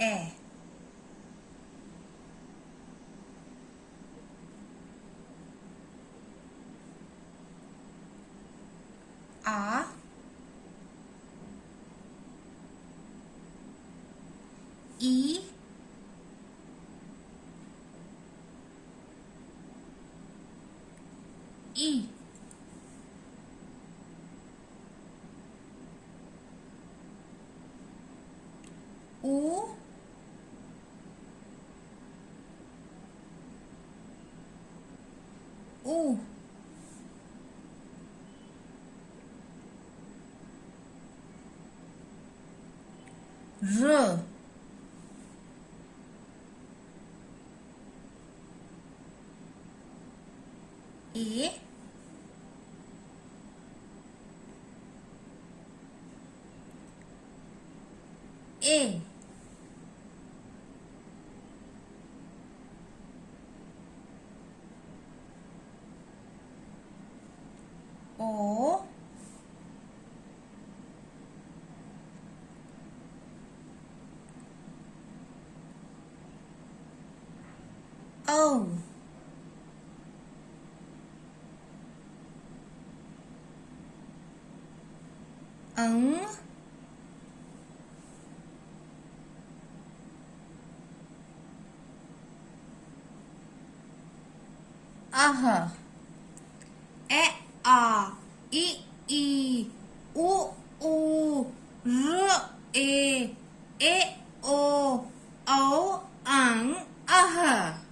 에 아. 이. 이. 우 oh r e. A Oh. ống a e a, i i, u u, r e e o o ắng a h